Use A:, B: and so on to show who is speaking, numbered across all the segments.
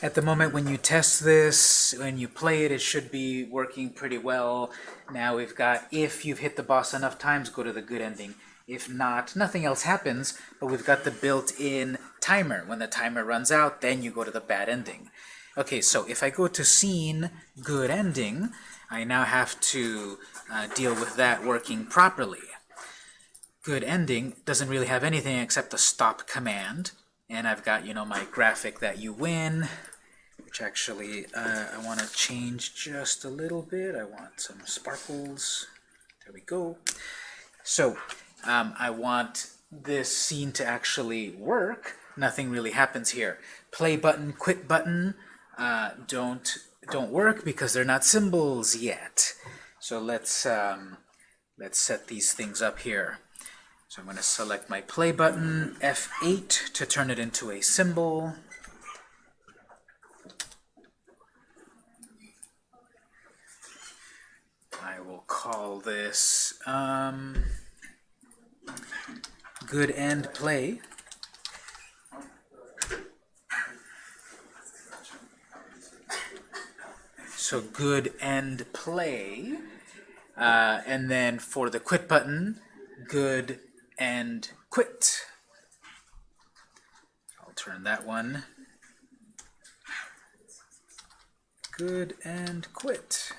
A: At the moment when you test this, when you play it, it should be working pretty well. Now we've got if you've hit the boss enough times, go to the good ending. If not, nothing else happens, but we've got the built-in timer. When the timer runs out, then you go to the bad ending. Okay, so if I go to scene, good ending, I now have to uh, deal with that working properly. Good ending doesn't really have anything except the stop command. And I've got, you know, my graphic that you win, which actually uh, I want to change just a little bit. I want some sparkles. There we go. So um, I want this scene to actually work. Nothing really happens here. Play button, quit button uh, don't don't work because they're not symbols yet. So let's um, let's set these things up here. So I'm going to select my play button, F8 to turn it into a symbol. I will call this um, good end play. So good end play. Uh, and then for the quit button, good and quit. I'll turn that one. Good and quit.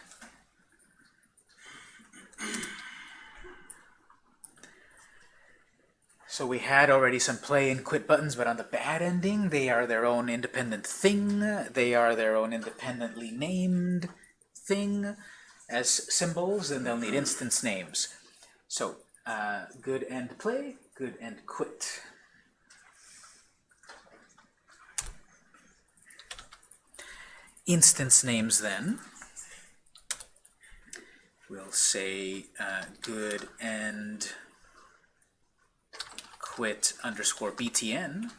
A: So we had already some play and quit buttons, but on the bad ending, they are their own independent thing. They are their own independently named thing as symbols, and they'll need instance names. So uh, good end play, good end quit. Instance names then. We'll say uh, good end quit underscore btn.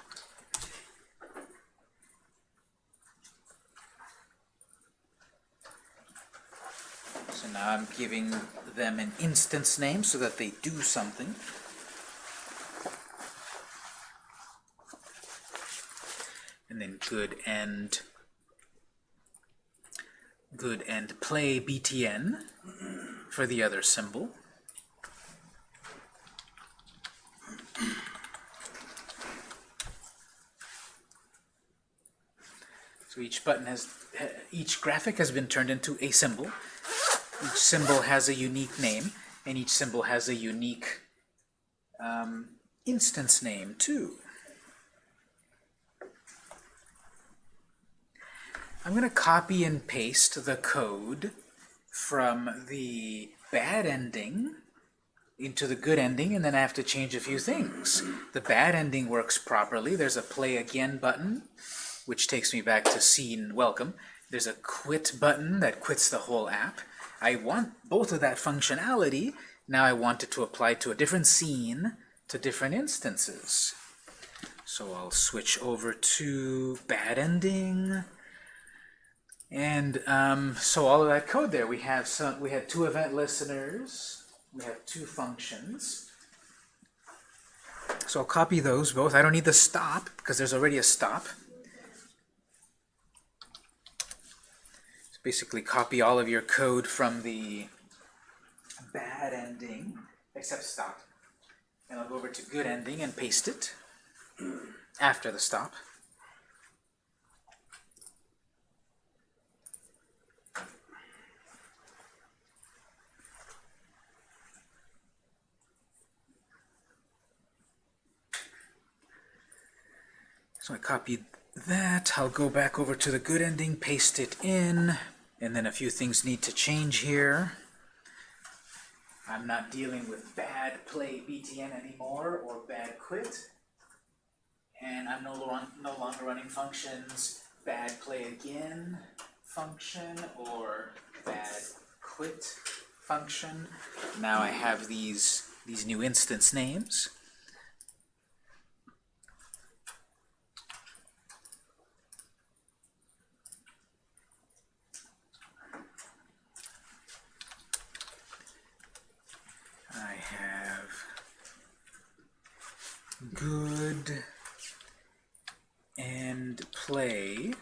A: I'm giving them an instance name so that they do something. And then good end good end play btn for the other symbol. So each button has, each graphic has been turned into a symbol. Each symbol has a unique name, and each symbol has a unique um, instance name too. I'm going to copy and paste the code from the bad ending into the good ending, and then I have to change a few things. The bad ending works properly. There's a play again button, which takes me back to scene welcome. There's a quit button that quits the whole app. I want both of that functionality. Now I want it to apply to a different scene, to different instances. So I'll switch over to bad ending. And um, so all of that code there, we have some, we had two event listeners, we have two functions. So I'll copy those both. I don't need the stop because there's already a stop. Basically copy all of your code from the bad ending, except stop. And I'll go over to good ending and paste it after the stop. So I copied that. I'll go back over to the good ending, paste it in, and then a few things need to change here. I'm not dealing with bad play BTN anymore or bad quit. And I'm no, no longer running functions bad play again function or bad quit function. Now I have these, these new instance names. good and play.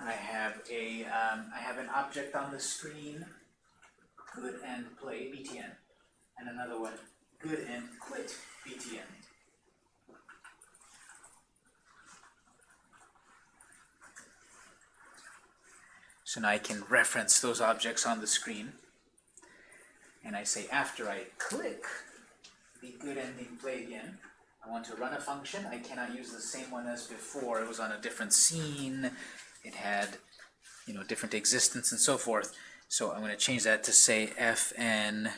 A: I have a um, I have an object on the screen good and play btn and another one good and quit btn So now I can reference those objects on the screen. And I say after I click the good ending play again, I want to run a function. I cannot use the same one as before. It was on a different scene. It had, you know, different existence and so forth. So I'm going to change that to say fn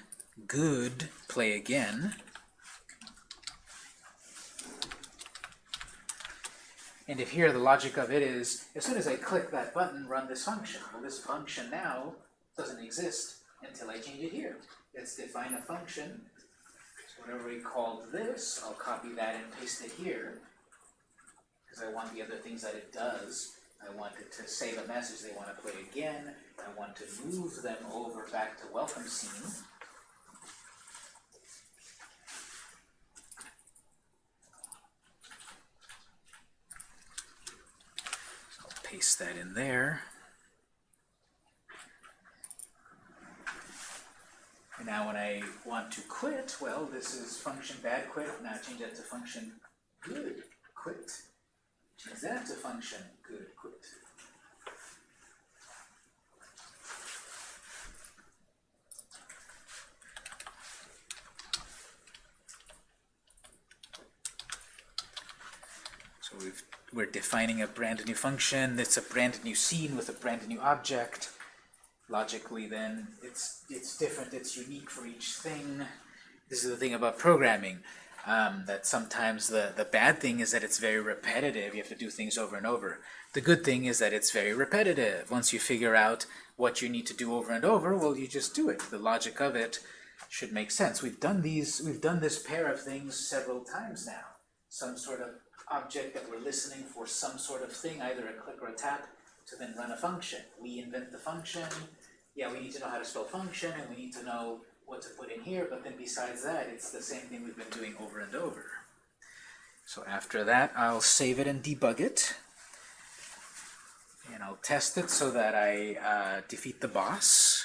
A: good play again. And if here the logic of it is, as soon as I click that button, run this function. Well, this function now doesn't exist until I change it here. Let's define a function. So whatever we called this, I'll copy that and paste it here. Because I want the other things that it does. I want it to save a message they want to play again. I want to move them over back to welcome scene. Paste that in there. And now when I want to quit, well, this is function bad quit. Now change that to function good quit. Change that to function good quit. So we've, we're defining a brand new function. It's a brand new scene with a brand new object. Logically, then, it's, it's different. It's unique for each thing. This is the thing about programming. Um, that sometimes the, the bad thing is that it's very repetitive. You have to do things over and over. The good thing is that it's very repetitive. Once you figure out what you need to do over and over, well, you just do it. The logic of it should make sense. We've done these, we've done this pair of things several times now. Some sort of object that we're listening for some sort of thing, either a click or a tap, to then run a function. We invent the function. Yeah, we need to know how to spell function, and we need to know what to put in here, but then besides that, it's the same thing we've been doing over and over. So after that, I'll save it and debug it. And I'll test it so that I uh, defeat the boss.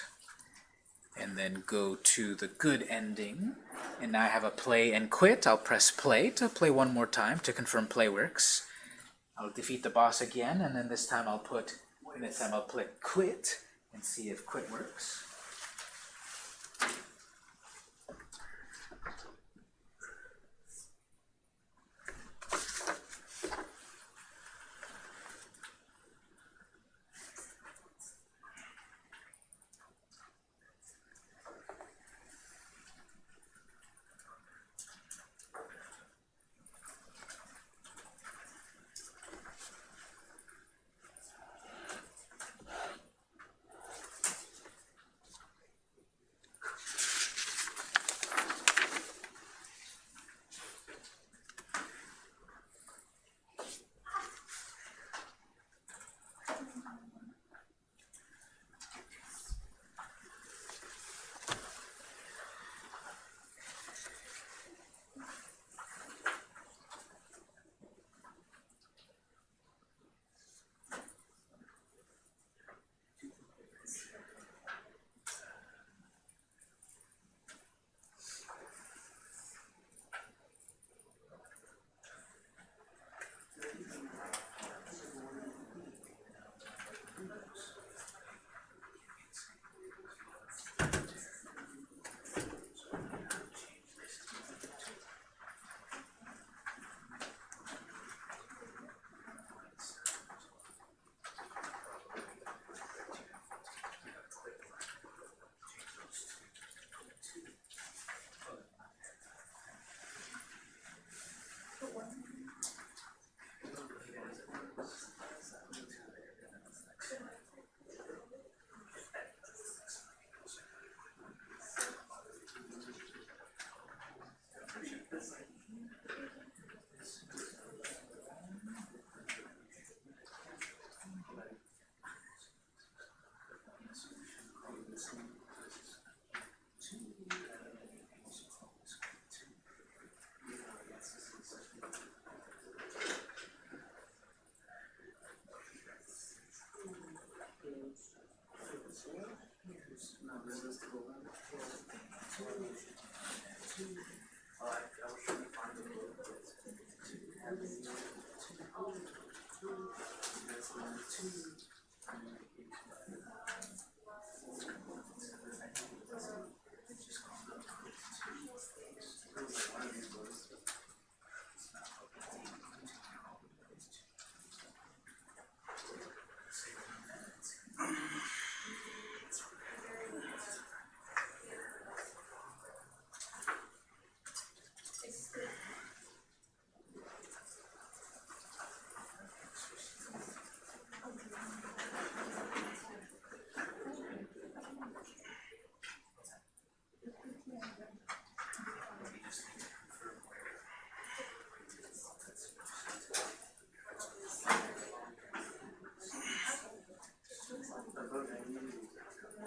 A: And then go to the good ending. And now I have a play and quit. I'll press play to play one more time to confirm play works. I'll defeat the boss again, and then this time I'll put, this time I'll click quit and see if quit works.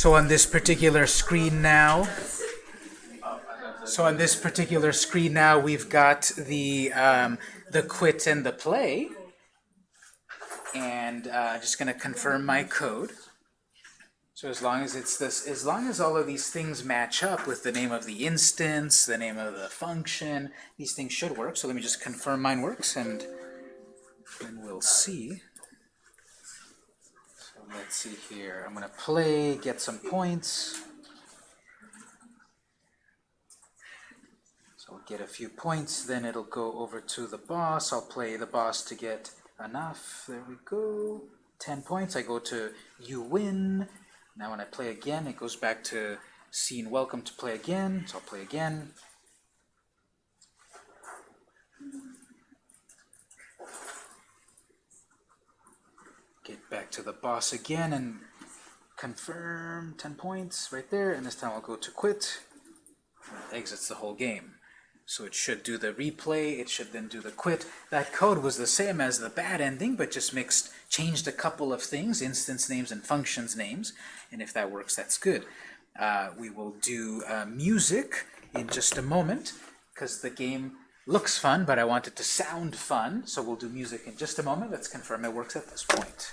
A: So on this particular screen now, so on this particular screen now, we've got the um, the quit and the play, and uh, just going to confirm my code. So as long as it's this, as long as all of these things match up with the name of the instance, the name of the function, these things should work. So let me just confirm mine works, and and we'll see. Let's see here. I'm going to play, get some points. So I'll get a few points, then it'll go over to the boss. I'll play the boss to get enough. There we go. 10 points. I go to you win. Now when I play again, it goes back to scene welcome to play again. So I'll play again. Get back to the boss again and confirm 10 points right there. And this time I'll go to quit. Exits the whole game. So it should do the replay, it should then do the quit. That code was the same as the bad ending, but just mixed, changed a couple of things, instance names and functions names. And if that works, that's good. Uh, we will do uh, music in just a moment, because the game looks fun, but I want it to sound fun. So we'll do music in just a moment. Let's confirm it works at this point.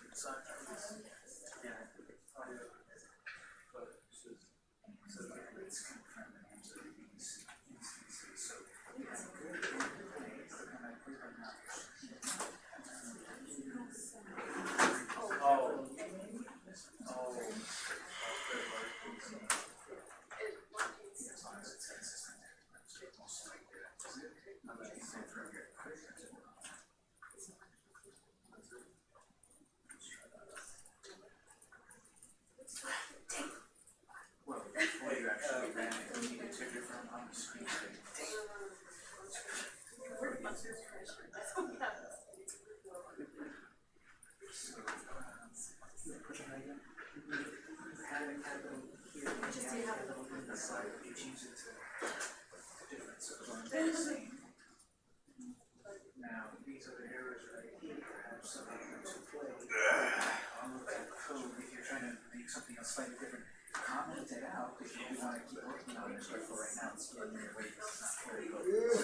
A: Now, these are the errors right here, perhaps something to play. All of that code, if you're trying to make something else slightly different, comment it out, because you want to keep working on this, but for right now, it's getting your way, it's not very good.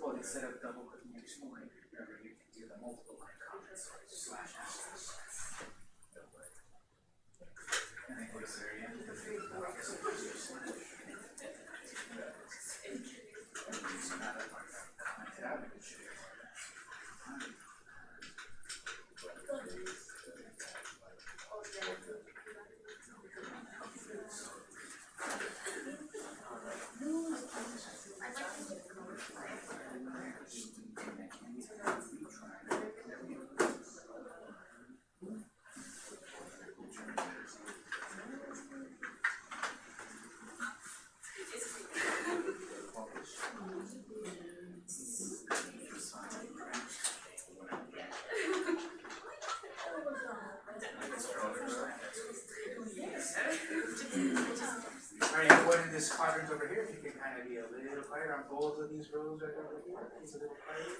A: Well, instead of double clicking and exploring, remember, you can do the multiple or slash asterisk. And then go to the very end. I guess it was your slash. So now that I've commented out, it should over here, if you can kind of be a little quieter on both of these rows right over here, it's a little quieter.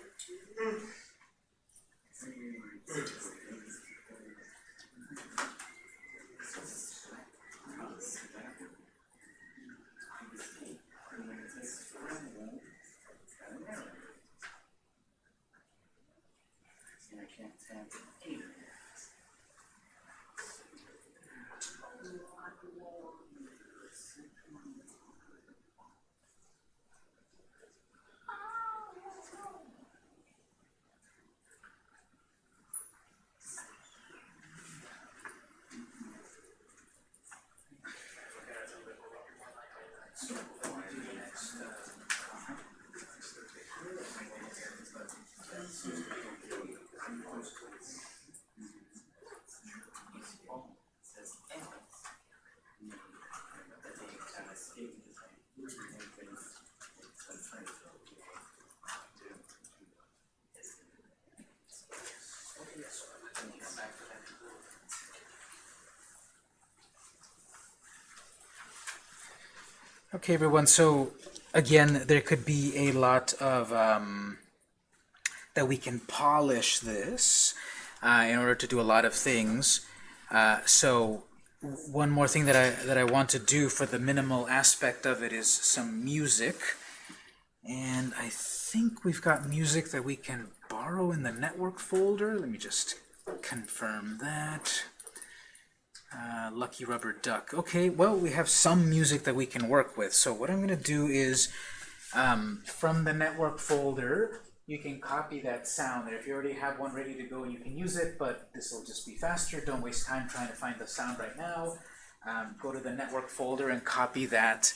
A: Okay, everyone, so again, there could be a lot of, um, that we can polish this uh, in order to do a lot of things. Uh, so one more thing that I, that I want to do for the minimal aspect of it is some music. And I think we've got music that we can borrow in the network folder. Let me just confirm that. Uh, Lucky Rubber Duck. Okay, well, we have some music that we can work with. So what I'm going to do is, um, from the network folder, you can copy that sound there. If you already have one ready to go, you can use it, but this will just be faster. Don't waste time trying to find the sound right now. Um, go to the network folder and copy that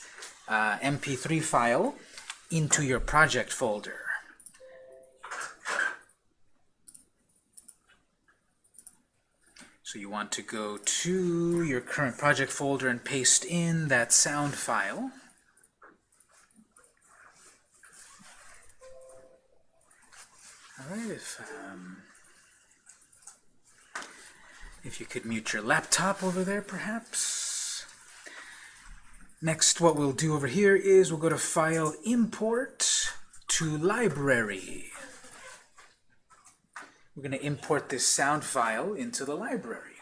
A: uh, MP3 file into your project folder. So you want to go to your current project folder and paste in that sound file. All right, if, um, if you could mute your laptop over there, perhaps. Next, what we'll do over here is we'll go to File, Import to Library. We're going to import this sound file into the library.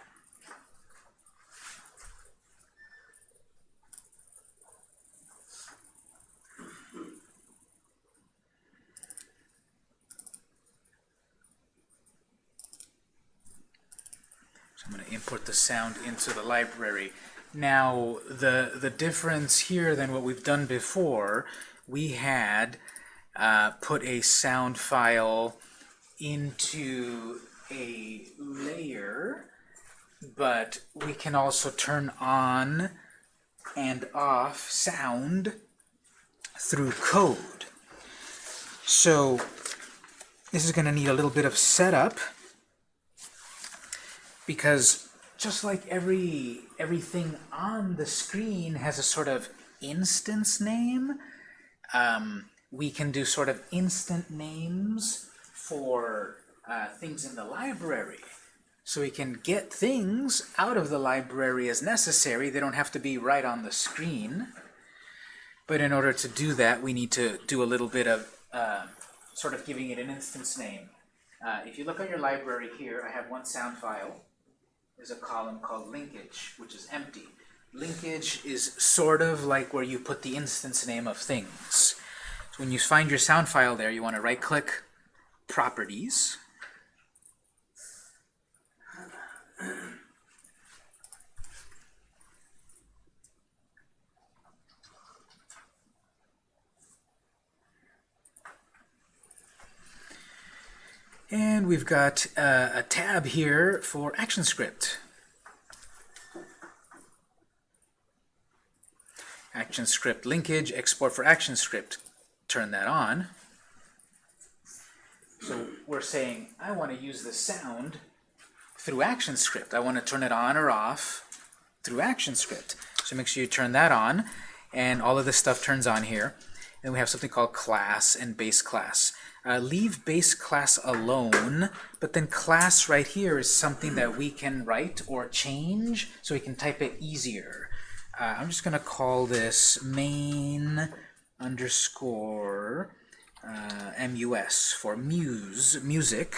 A: So I'm going to import the sound into the library. Now, the, the difference here than what we've done before, we had uh, put a sound file into a layer, but we can also turn on and off sound through code. So this is going to need a little bit of setup because just like every everything on the screen has a sort of instance name, um, we can do sort of instant names for uh, things in the library. So we can get things out of the library as necessary. They don't have to be right on the screen. But in order to do that, we need to do a little bit of uh, sort of giving it an instance name. Uh, if you look on your library here, I have one sound file. There's a column called linkage, which is empty. Linkage is sort of like where you put the instance name of things. So when you find your sound file there, you want to right-click properties. And we've got uh, a tab here for ActionScript. ActionScript linkage, export for ActionScript. Turn that on. So we're saying, I want to use the sound through ActionScript. I want to turn it on or off through ActionScript. So make sure you turn that on, and all of this stuff turns on here. Then we have something called class and base class. Uh, leave base class alone, but then class right here is something that we can write or change so we can type it easier. uh, I'm just going to call this main underscore uh, mus for muse, music.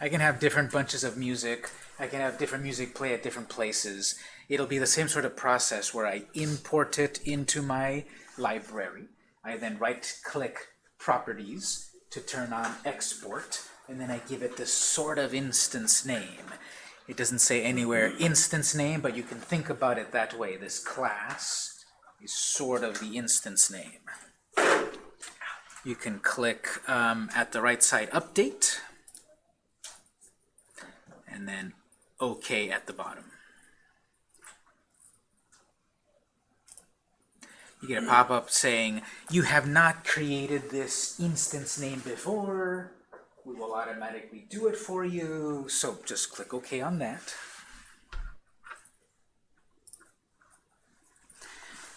A: I can have different bunches of music. I can have different music play at different places. It'll be the same sort of process where I import it into my library. I then right-click Properties to turn on Export, and then I give it this sort of instance name. It doesn't say anywhere instance name, but you can think about it that way. This class is sort of the instance name. You can click um, at the right side Update, and then OK at the bottom. You get a pop-up saying, you have not created this instance name before. We will automatically do it for you. So just click OK on that.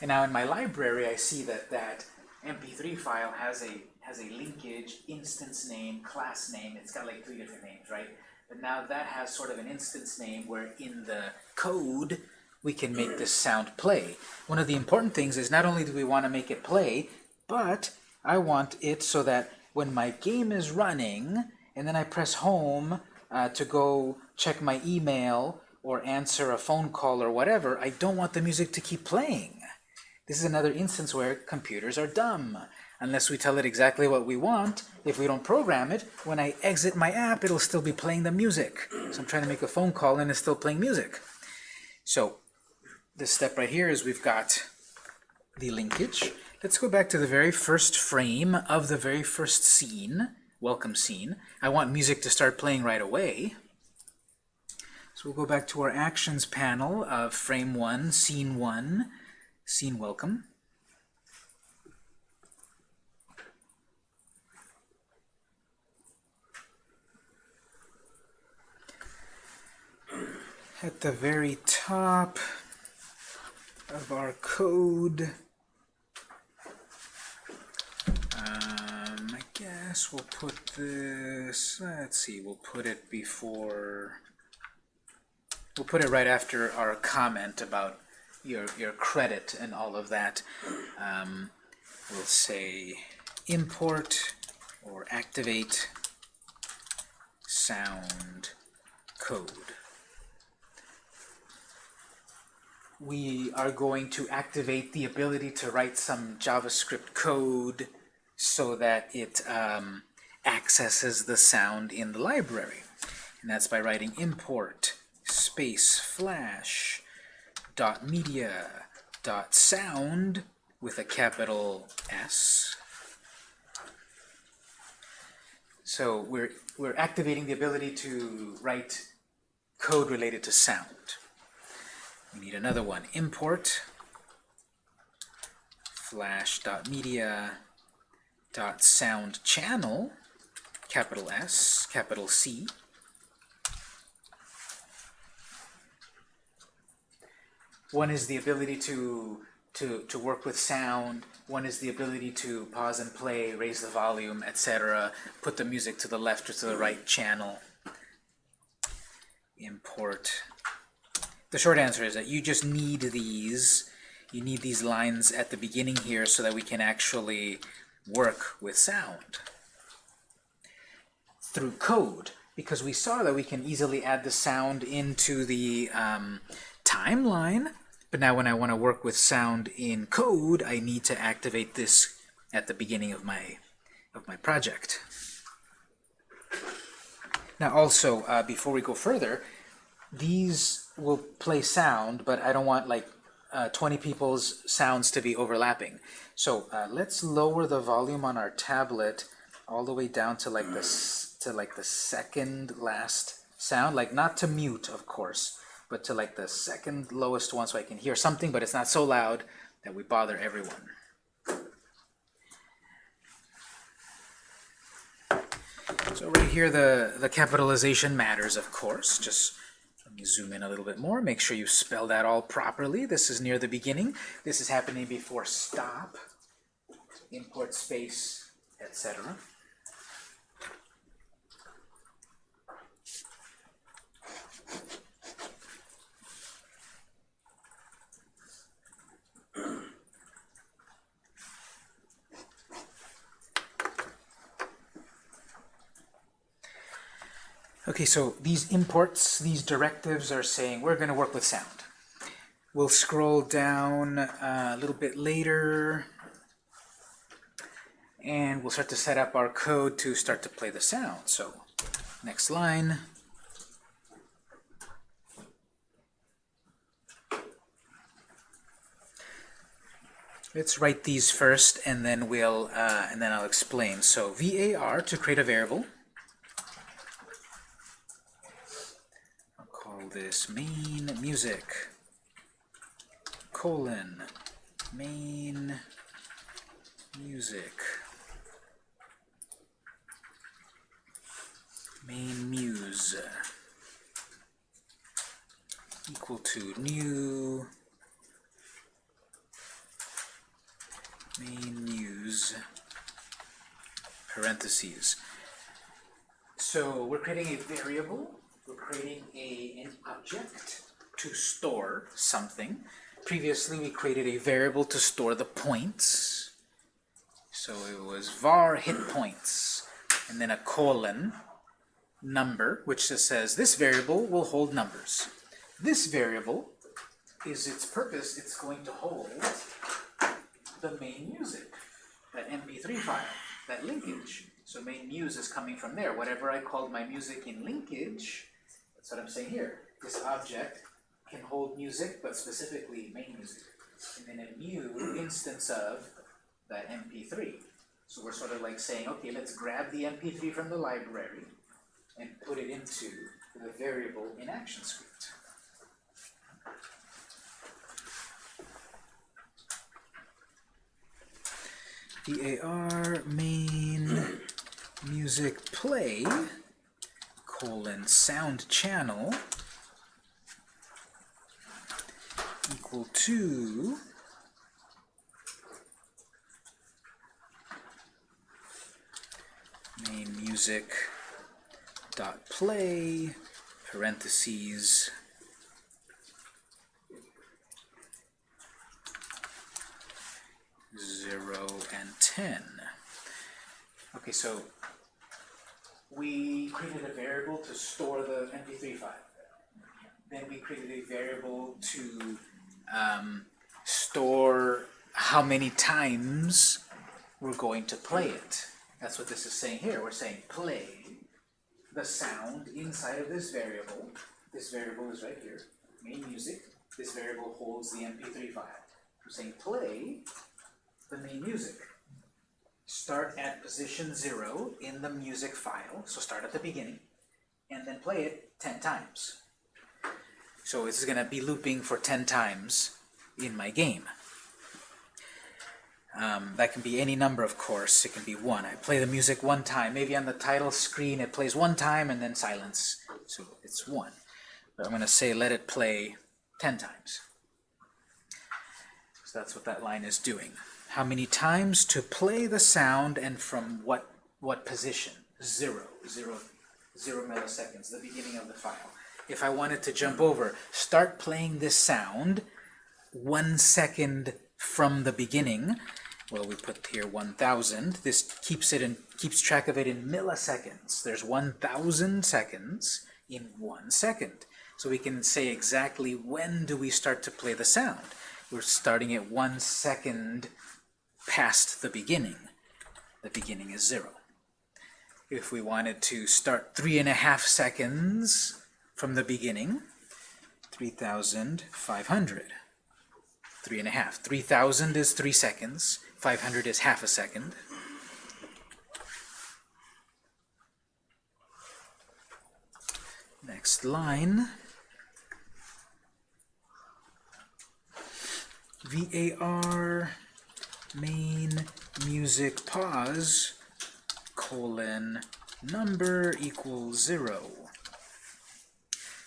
A: And now in my library, I see that that MP3 file has a has a linkage, instance name, class name. It's got like three different names, right? But now that has sort of an instance name where in the code we can make this sound play. One of the important things is not only do we want to make it play, but I want it so that when my game is running and then I press home uh, to go check my email or answer a phone call or whatever, I don't want the music to keep playing. This is another instance where computers are dumb. Unless we tell it exactly what we want, if we don't program it, when I exit my app, it'll still be playing the music. So I'm trying to make a phone call and it's still playing music. So this step right here is we've got the linkage. Let's go back to the very first frame of the very first scene, welcome scene. I want music to start playing right away. So we'll go back to our actions panel of frame 1, scene 1, scene welcome. At the very top of our code, um, I guess we'll put this, let's see, we'll put it before, we'll put it right after our comment about your, your credit and all of that. Um, we'll say import or activate sound code. We are going to activate the ability to write some JavaScript code so that it um, accesses the sound in the library. And that's by writing import space flash dot media dot sound with a capital S. So we're we're activating the ability to write code related to sound. We need another one. Import flash dot media dot sound channel capital S capital C One is the ability to, to, to work with sound. One is the ability to pause and play, raise the volume, etc. Put the music to the left or to the right channel. Import. The short answer is that you just need these. You need these lines at the beginning here so that we can actually work with sound. Through code, because we saw that we can easily add the sound into the um, timeline but now when I want to work with sound in code, I need to activate this at the beginning of my, of my project. Now also, uh, before we go further, these will play sound, but I don't want like uh, 20 people's sounds to be overlapping. So uh, let's lower the volume on our tablet all the way down to like this to like the second last sound, like not to mute, of course, but to like the second lowest one so I can hear something, but it's not so loud that we bother everyone. So right here, the, the capitalization matters, of course. Just let me zoom in a little bit more. Make sure you spell that all properly. This is near the beginning. This is happening before stop, import space, etc. Okay, so these imports, these directives are saying we're going to work with sound. We'll scroll down uh, a little bit later and we'll start to set up our code to start to play the sound. So next line. Let's write these first, and then we'll uh, and then I'll explain. So var to create a variable. I'll call this main music. Colon. Main music. Main muse. Equal to new. Main muse. Parentheses. So we're creating a variable, we're creating a, an object to store something. Previously we created a variable to store the points. So it was var hit points, and then a colon, number, which just says this variable will hold numbers. This variable is its purpose, it's going to hold the main music, that MP3 file, that linkage. So main muse is coming from there. Whatever I called my music in linkage, that's what I'm saying here. This object can hold music, but specifically main music. And then a new instance of that MP3. So we're sort of like saying, okay, let's grab the MP3 from the library and put it into the variable in action ActionScript. var main music play colon sound channel equal to main music dot play parentheses zero and ten. Okay, so we created a variable to store the MP3 file. Then we created a variable to um, store how many times we're going to play it. That's what this is saying here. We're saying play the sound inside of this variable. This variable is right here, main music. This variable holds the MP3 file. We're saying play the main music. Start at position zero in the music file, so start at the beginning, and then play it 10 times. So it's going to be looping for 10 times in my game. Um, that can be any number, of course. It can be one. I play the music one time. Maybe on the title screen it plays one time and then silence. So it's one. But I'm going to say let it play 10 times. So that's what that line is doing. How many times to play the sound and from what, what position? Zero. Zero. Zero milliseconds, the beginning of the file. If I wanted to jump over, start playing this sound one second from the beginning, well, we put here 1,000. This keeps it in keeps track of it in milliseconds. There's 1,000 seconds in one second. So we can say exactly when do we start to play the sound. We're starting at one second past the beginning. The beginning is zero. If we wanted to start three and a half seconds from the beginning, 3,500. Three and a half. 3,000 is three seconds. 500 is half a second. Next line. VAR main music pause colon number equals zero.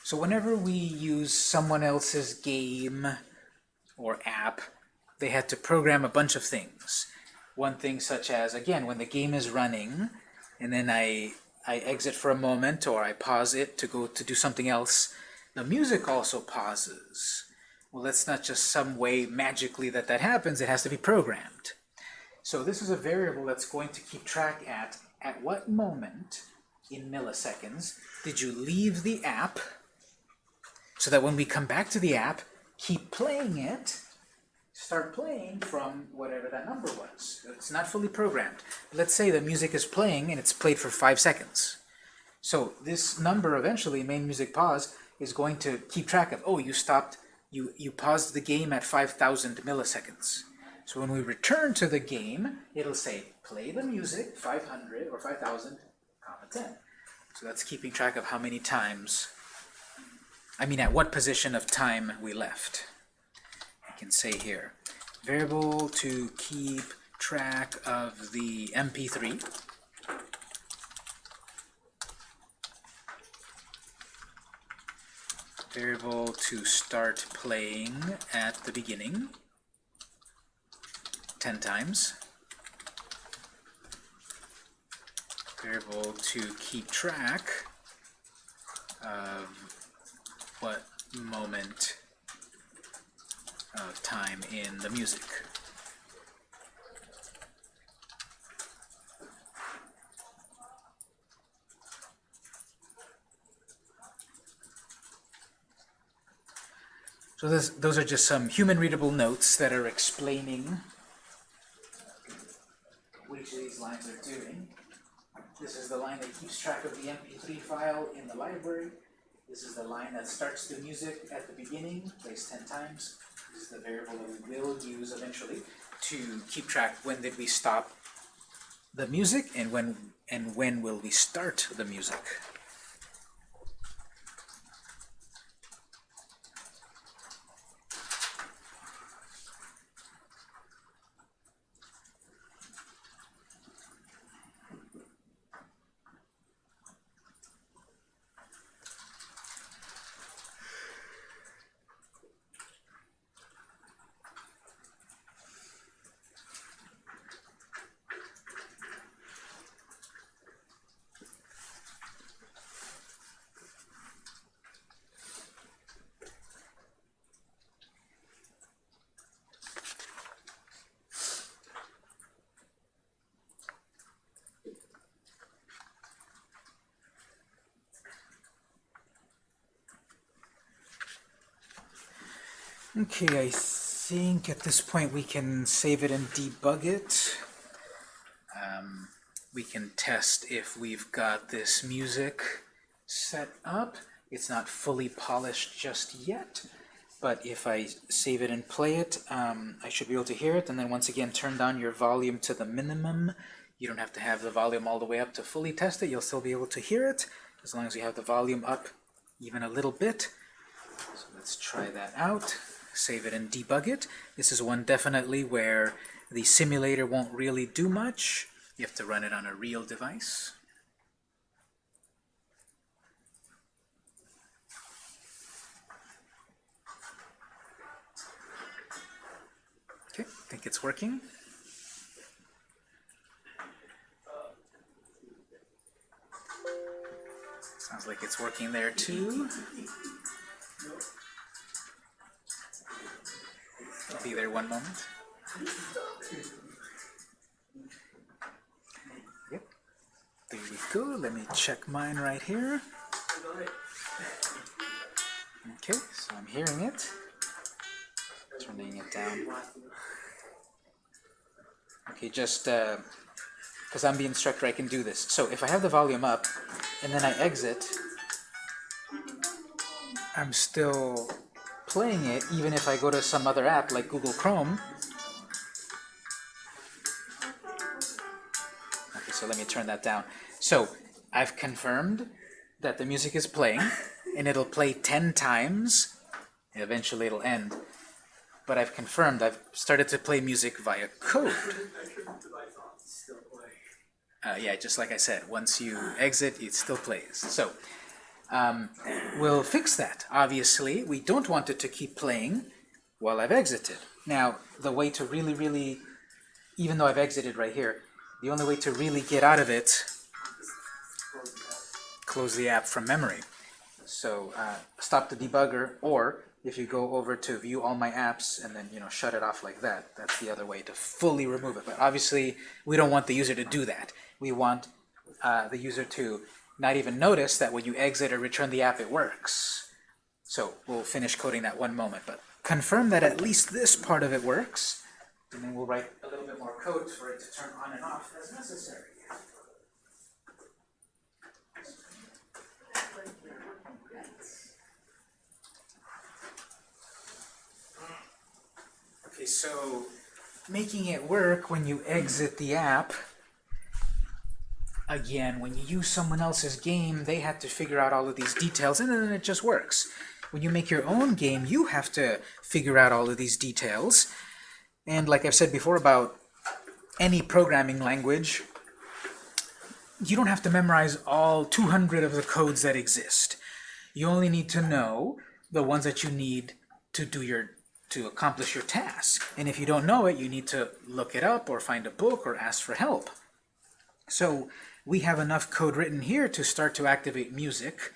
A: So whenever we use someone else's game or app they had to program a bunch of things. One thing such as, again, when the game is running, and then I, I exit for a moment, or I pause it to go to do something else, the music also pauses. Well, that's not just some way magically that that happens, it has to be programmed. So this is a variable that's going to keep track at, at what moment in milliseconds did you leave the app so that when we come back to the app, keep playing it, start playing from whatever that number was. It's not fully programmed. Let's say the music is playing and it's played for five seconds. So this number eventually, main music pause, is going to keep track of, oh, you stopped, you, you paused the game at 5,000 milliseconds. So when we return to the game, it'll say, play the music 500 or 5,000, comma 10. So that's keeping track of how many times, I mean at what position of time we left. I can say here, variable to keep track of the MP3. Variable to start playing at the beginning, 10 times. Variable to keep track of what moment of time in the music. So this, those are just some human-readable notes that are explaining which of these lines are doing. This is the line that keeps track of the MP3 file in the library. This is the line that starts the music at the beginning, plays 10 times. This is the variable that we will use eventually to keep track when did we stop the music and when and when will we start the music. Okay, I think at this point we can save it and debug it. Um, we can test if we've got this music set up. It's not fully polished just yet, but if I save it and play it, um, I should be able to hear it. And then once again, turn down your volume to the minimum. You don't have to have the volume all the way up to fully test it. You'll still be able to hear it as long as you have the volume up even a little bit. So let's try that out save it and debug it. This is one definitely where the simulator won't really do much. You have to run it on a real device. Okay, I think it's working. Sounds like it's working there too. Be there one moment. Yep. There we go. Let me check mine right here. Okay, so I'm hearing it. Turning it down. Okay, just because uh, I'm the instructor, I can do this. So if I have the volume up and then I exit, I'm still playing it even if I go to some other app like Google Chrome. Okay, so let me turn that down. So I've confirmed that the music is playing and it'll play 10 times and eventually it'll end. But I've confirmed I've started to play music via code. Uh, yeah, just like I said, once you exit, it still plays. So um, we'll fix that. Obviously, we don't want it to keep playing while I've exited. Now, the way to really, really, even though I've exited right here, the only way to really get out of it, close the app from memory. So uh, stop the debugger, or if you go over to view all my apps and then you know shut it off like that, that's the other way to fully remove it. But obviously, we don't want the user to do that. We want uh, the user to not even notice that when you exit or return the app, it works. So we'll finish coding that one moment, but confirm that at least this part of it works, and then we'll write a little bit more code for it to turn on and off as necessary. Okay, so making it work when you exit the app, again, when you use someone else's game, they have to figure out all of these details, and then it just works. When you make your own game, you have to figure out all of these details. And like I've said before about any programming language, you don't have to memorize all 200 of the codes that exist. You only need to know the ones that you need to do your to accomplish your task. And if you don't know it, you need to look it up or find a book or ask for help. So we have enough code written here to start to activate music,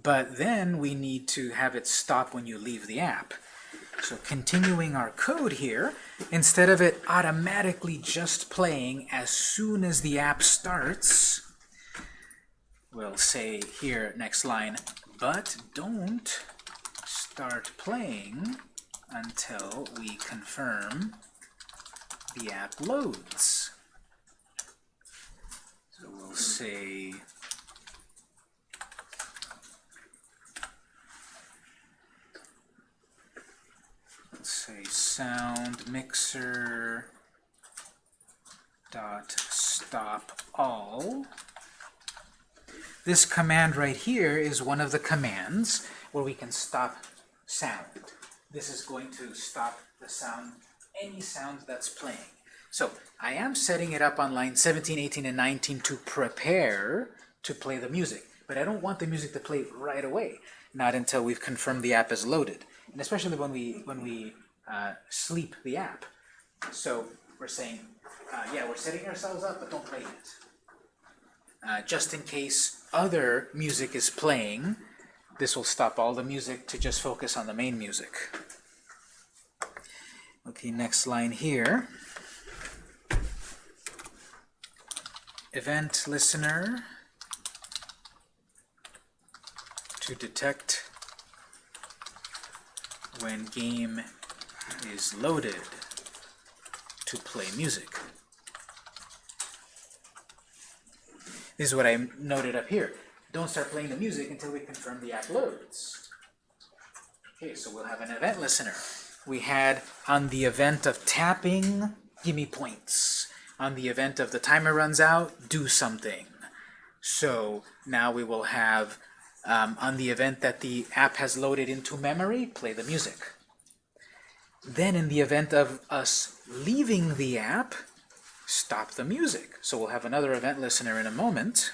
A: but then we need to have it stop when you leave the app. So continuing our code here, instead of it automatically just playing as soon as the app starts, we'll say here, next line, but don't start playing until we confirm the app loads. Say let's say sound mixer dot stop all. This command right here is one of the commands where we can stop sound. This is going to stop the sound, any sound that's playing. So I am setting it up on line 17, 18, and 19 to prepare to play the music. But I don't want the music to play right away, not until we've confirmed the app is loaded. And especially when we, when we uh, sleep the app. So we're saying, uh, yeah, we're setting ourselves up, but don't play it. Uh, just in case other music is playing, this will stop all the music to just focus on the main music. Okay, next line here. Event listener to detect when game is loaded to play music. This is what I noted up here. Don't start playing the music until we confirm the app loads. Okay, so we'll have an event listener. We had on the event of tapping, give me points. On the event of the timer runs out, do something. So now we will have, um, on the event that the app has loaded into memory, play the music. Then in the event of us leaving the app, stop the music. So we'll have another event listener in a moment.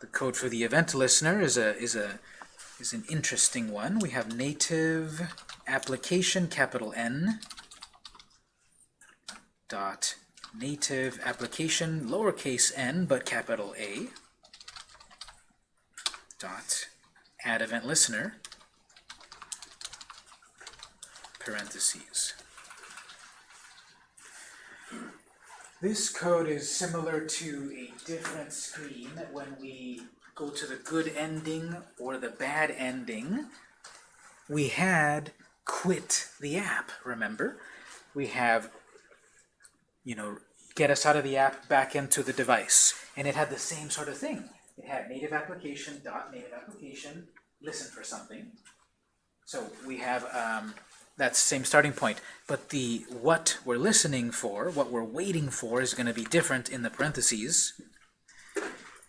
A: The code for the event listener is a is a is an interesting one. We have native application capital N dot native application lowercase n but capital A dot add event listener parentheses. This code is similar to a different screen when we go to the good ending or the bad ending. We had quit the app, remember? We have, you know, get us out of the app back into the device. And it had the same sort of thing. It had native application, dot native application, listen for something. So we have um, that same starting point. But the what we're listening for, what we're waiting for, is going to be different in the parentheses.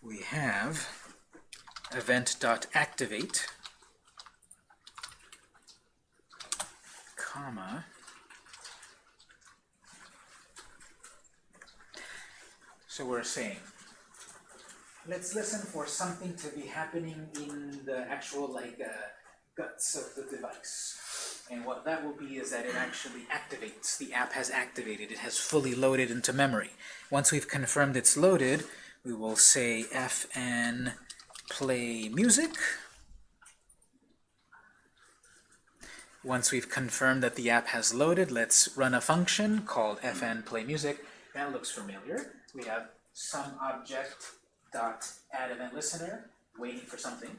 A: We have event.activate, comma, so we're saying, let's listen for something to be happening in the actual like uh, guts of the device. And what that will be is that it actually activates. The app has activated. It has fully loaded into memory. Once we've confirmed it's loaded, we will say fn play music. Once we've confirmed that the app has loaded, let's run a function called fn play music. That looks familiar. We have some object dot add event listener, waiting for something,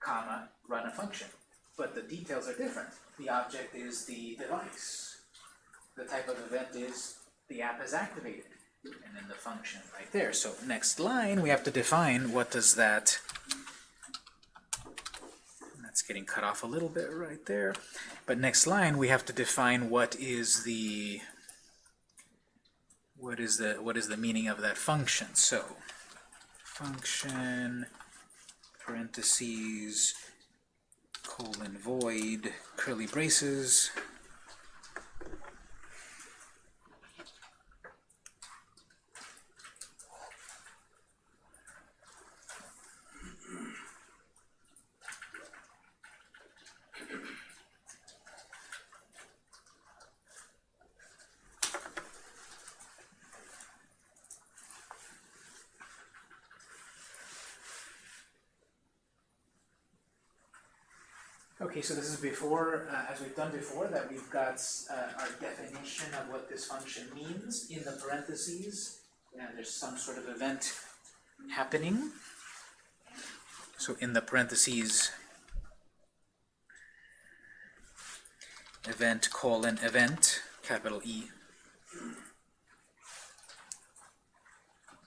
A: comma, run a function. But the details are different. The object is the device. The type of event is the app is activated. And then the function right there. So next line, we have to define what does that that's getting cut off a little bit right there. But next line, we have to define what is the what is the what is the meaning of that function. So function parentheses colon void curly braces Okay, so this is before, uh, as we've done before, that we've got uh, our definition of what this function means in the parentheses. And there's some sort of event happening. So in the parentheses, event colon event, capital E.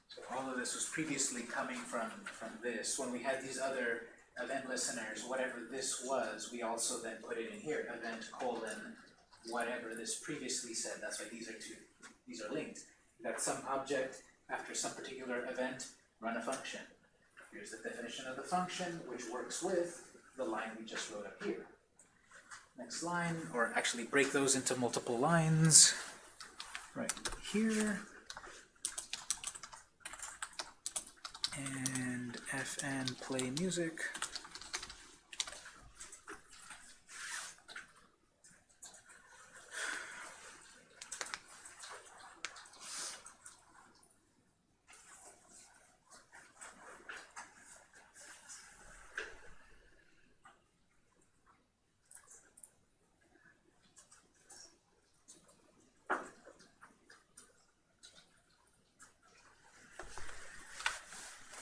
A: So all of this was previously coming from, from this. When we had these other event listeners, whatever this was, we also then put it in here, event colon, whatever this previously said, that's why these are two, these are linked. Got some object, after some particular event, run a function. Here's the definition of the function, which works with the line we just wrote up here. Next line, or actually break those into multiple lines, right here. And fn play music.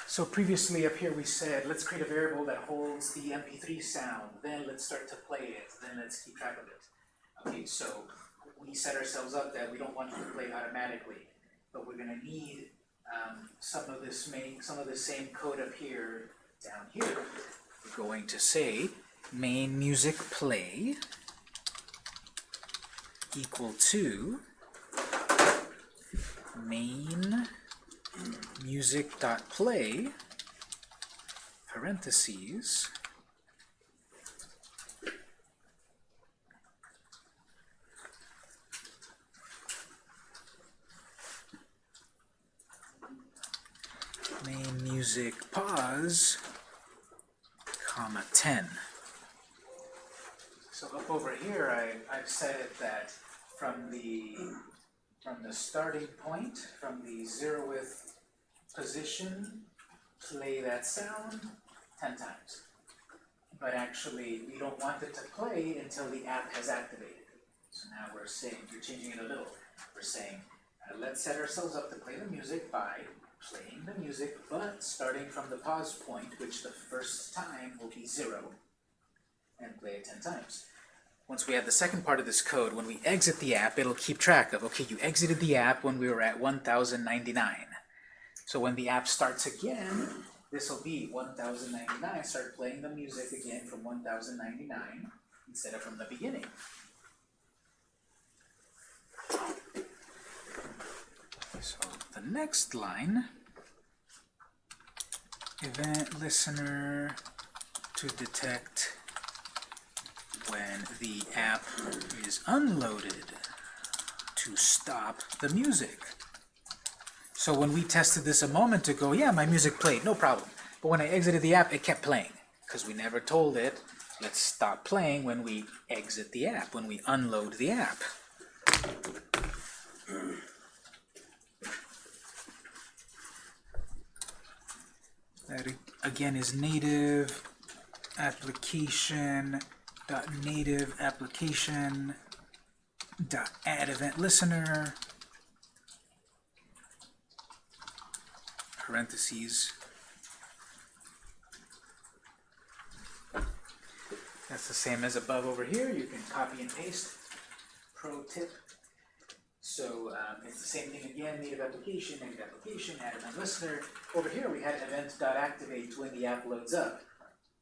A: So previously up here we said, let's create a variable that holds the MP3 sound, then let's start to play it, then let's keep track of it. Okay, so we set ourselves up that we don't want to play automatically, but we're gonna need um, some of this main, some of the same code up here, down here. We're going to say main music play equal to main music dot play parentheses. Main music pause comma 10 so up over here I, I've said that from the from the starting point, from the zeroth position, play that sound 10 times. But actually, we don't want it to play until the app has activated. So now we're saying, we're changing it a little. We're saying, uh, let's set ourselves up to play the music by playing the music, but starting from the pause point, which the first time will be zero, and play it 10 times once we have the second part of this code, when we exit the app, it'll keep track of, okay, you exited the app when we were at 1099. So when the app starts again, this will be 1099, start playing the music again from 1099 instead of from the beginning. So the next line, event listener to detect when the app is unloaded to stop the music. So when we tested this a moment ago, yeah, my music played, no problem. But when I exited the app, it kept playing, because we never told it, let's stop playing when we exit the app, when we unload the app. That again is native application dot native application dot add event listener parentheses. That's the same as above over here. You can copy and paste. Pro tip. So um, it's the same thing again, native application, native application, add event listener. Over here we had event.activate when the app loads up.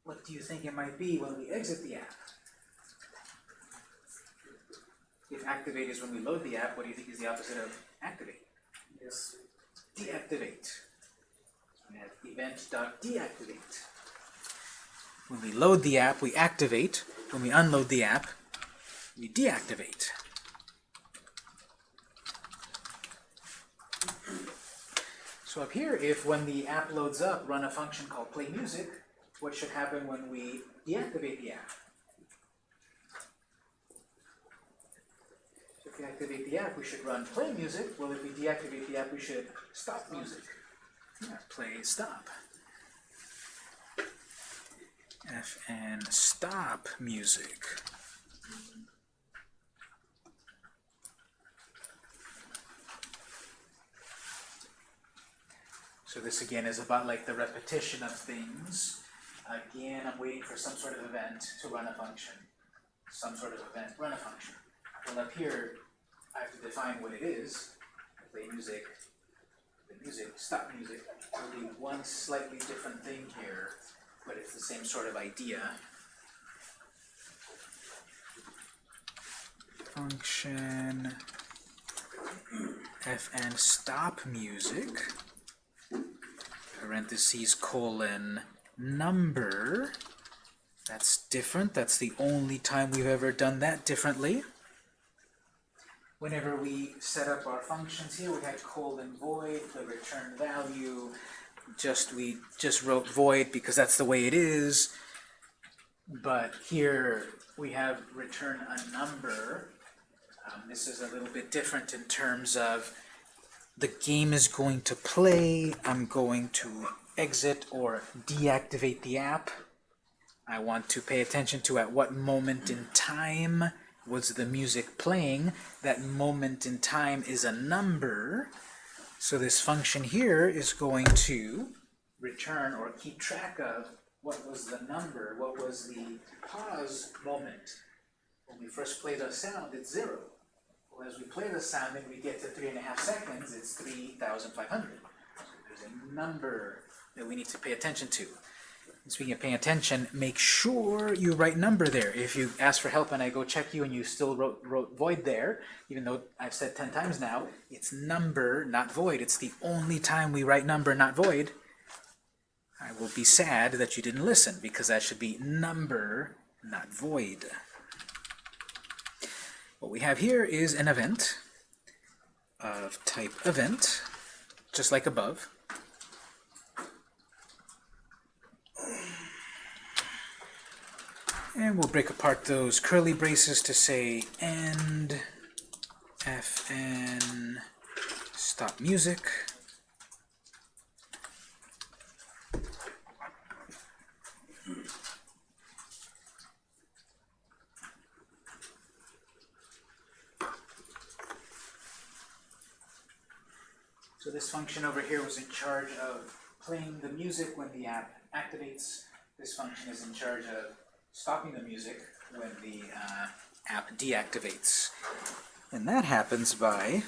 A: What do you think it might be when we exit the app? If activate is when we load the app, what do you think is the opposite of activate?
B: Yes.
A: Deactivate. Have event.deactivate. When we load the app, we activate. When we unload the app, we deactivate. So up here, if when the app loads up, run a function called play music, what should happen when we deactivate the app? So if we activate the app, we should run play music. Well, if we deactivate the app, we should stop music. Play stop. Fn stop music. So this again is about like the repetition of things. Again, I'm waiting for some sort of event to run a function. Some sort of event, run a function. Well, up here, I have to define what it is. Play music, music, stop music. Will be one slightly different thing here, but it's the same sort of idea. Function fn stop music parentheses colon number. That's different. That's the only time we've ever done that differently. Whenever we set up our functions here, we had colon void, the return value. Just we just wrote void because that's the way it is. But here we have return a number. Um, this is a little bit different in terms of the game is going to play. I'm going to exit or deactivate the app. I want to pay attention to at what moment in time was the music playing. That moment in time is a number. So this function here is going to return or keep track of what was the number, what was the pause moment. When we first play the sound, it's zero. Well, as we play the sound and we get to three and a half seconds, it's 3,500. So there's a number that we need to pay attention to. Speaking of paying attention, make sure you write number there. If you ask for help and I go check you and you still wrote, wrote void there, even though I've said 10 times now, it's number, not void. It's the only time we write number, not void. I will be sad that you didn't listen because that should be number, not void. What we have here is an event of type event, just like above. And we'll break apart those curly braces to say end fn stop music. So this function over here was in charge of playing the music when the app activates. This function is in charge of stopping the music when the uh, app deactivates. And that happens by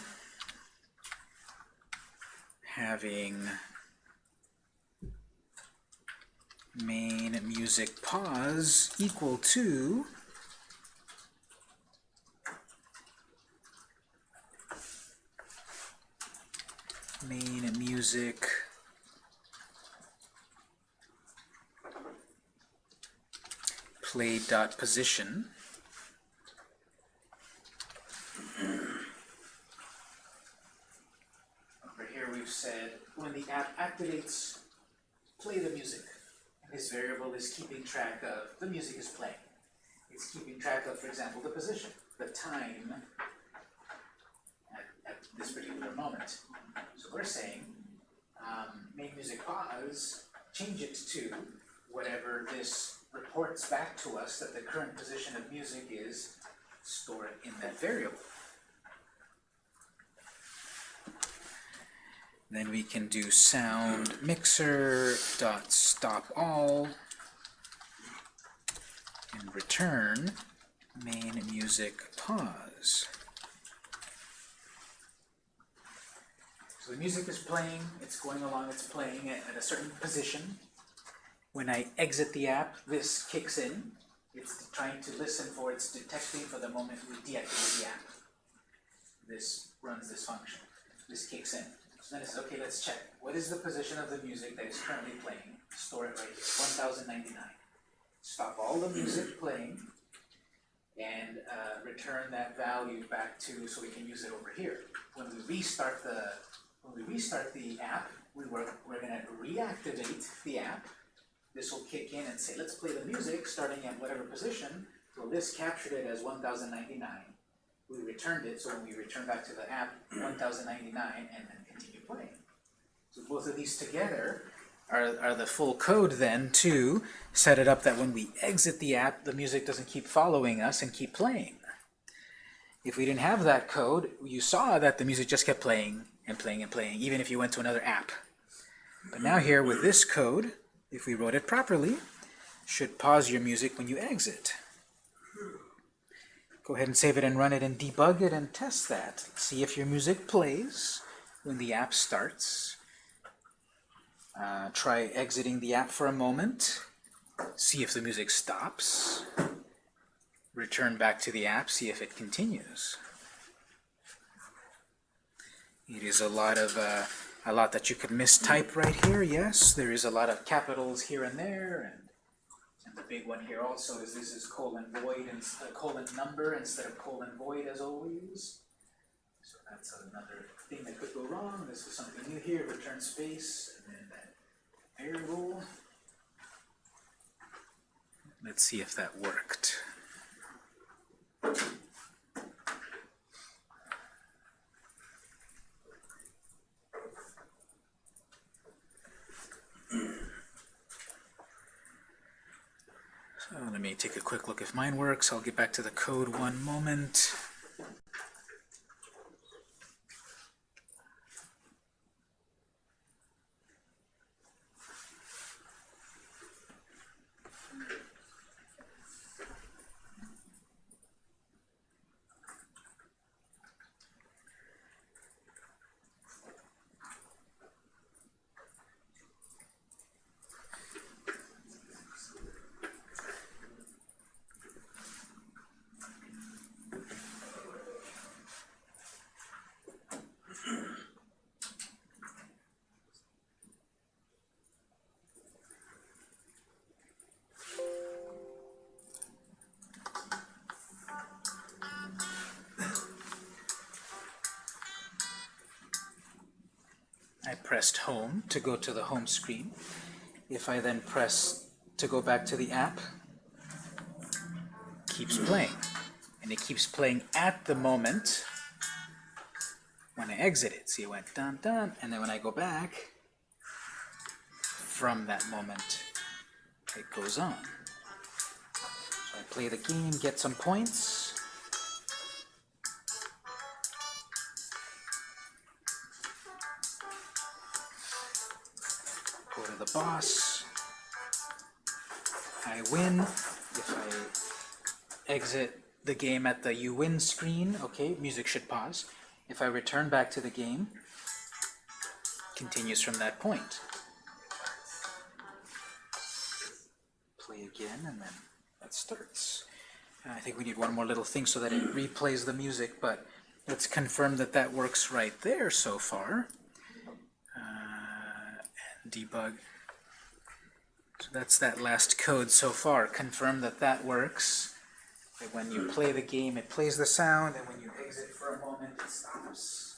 A: having main music pause equal to main music play dot position. Over here we've said when the app activates play the music. And this variable is keeping track of the music is playing. It's keeping track of for example the position the time at, at this particular moment. So we're saying, um, make music pause, change it to whatever this reports back to us that the current position of music is, store it in that variable. Then we can do sound mixer dot stop all and return main music pause. So the music is playing, it's going along, it's playing at, at a certain position. When I exit the app, this kicks in. It's trying to listen for, it's detecting for the moment we deactivate the app. This runs this function. This kicks in. So then it says, okay, let's check. What is the position of the music that is currently playing? Store it right here, 1099. Stop all the music playing and uh, return that value back to, so we can use it over here. When we restart the, when we restart the app, we were, we're gonna reactivate the app. This will kick in and say, let's play the music starting at whatever position. So this captured it as 1099. We returned it, so when we return back to the app, 1099, and then continue playing. So both of these together are, are the full code then to set it up that when we exit the app, the music doesn't keep following us and keep playing. If we didn't have that code, you saw that the music just kept playing and playing and playing, even if you went to another app. But now here with this code, if we wrote it properly, should pause your music when you exit. Go ahead and save it and run it and debug it and test that. See if your music plays when the app starts. Uh, try exiting the app for a moment. See if the music stops. Return back to the app, see if it continues. It is a lot of uh, a lot that you could mistype right here. Yes, there is a lot of capitals here and there, and, and the big one here also is this is colon void and uh, colon number instead of colon void as always. So that's another thing that could go wrong. This is something new here. Return space and then that variable. Let's see if that worked. So let me take a quick look if mine works. I'll get back to the code one moment. I pressed home to go to the home screen. If I then press to go back to the app, it keeps playing. And it keeps playing at the moment when I exit it. See, it went dun dun, and then when I go back, from that moment, it goes on. So I play the game, get some points. Boss. I win. If I exit the game at the you win screen, okay, music should pause. If I return back to the game, continues from that point. Play again, and then that starts. I think we need one more little thing so that it replays the music, but let's confirm that that works right there so far. Uh, and debug. That's that last code so far. Confirm that that works. That when you play the game, it plays the sound, and when you exit for a moment, it stops.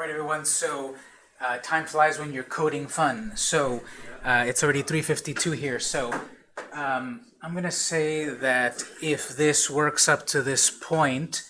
A: All right, everyone. So uh, time flies when you're coding fun. So uh, it's already 3:52 here. So um, I'm gonna say that if this works up to this point,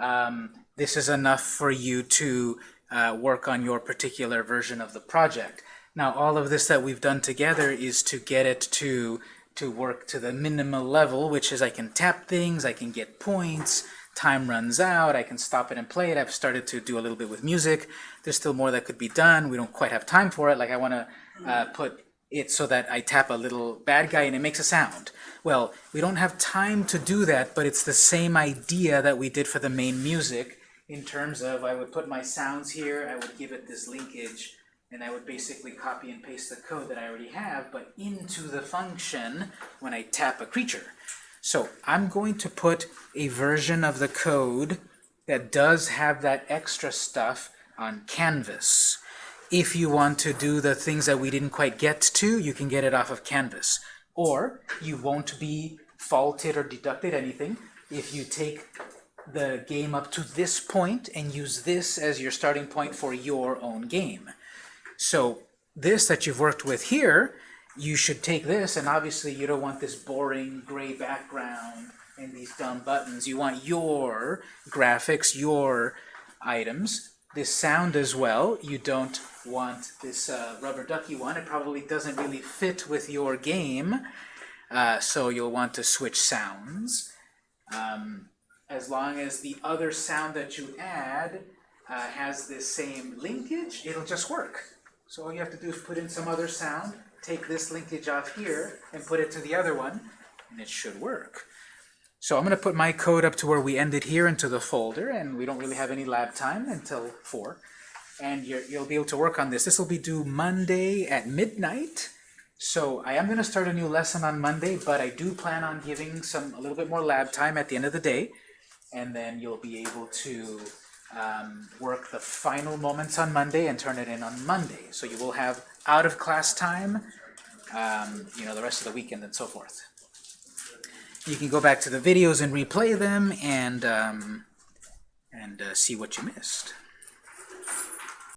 A: um, this is enough for you to uh, work on your particular version of the project. Now, all of this that we've done together is to get it to to work to the minimal level, which is I can tap things, I can get points, time runs out, I can stop it and play it. I've started to do a little bit with music. There's still more that could be done. We don't quite have time for it. Like I want to uh, put it so that I tap a little bad guy and it makes a sound. Well, we don't have time to do that, but it's the same idea that we did for the main music in terms of I would put my sounds here, I would give it this linkage, and I would basically copy and paste the code that I already have, but into the function when I tap a creature. So I'm going to put a version of the code that does have that extra stuff on Canvas. If you want to do the things that we didn't quite get to, you can get it off of Canvas. Or you won't be faulted or deducted anything if you take the game up to this point and use this as your starting point for your own game. So this that you've worked with here, you should take this, and obviously you don't want this boring gray background and these dumb buttons. You want your graphics, your items. This sound as well, you don't want this uh, rubber ducky one. It probably doesn't really fit with your game, uh, so you'll want to switch sounds. Um, as long as the other sound that you add uh, has this same linkage, it'll just work. So all you have to do is put in some other sound, take this linkage off here, and put it to the other one, and it should work. So I'm going to put my code up to where we ended here into the folder, and we don't really have any lab time until 4. And you will be able to work on this. This will be due Monday at midnight. So I am going to start a new lesson on Monday, but I do plan on giving some a little bit more lab time at the end of the day and then you'll be able to um, work the final moments on Monday and turn it in on Monday. So you will have out of class time, um, you know, the rest of the weekend and so forth. You can go back to the videos and replay them and um, and uh, see what you missed.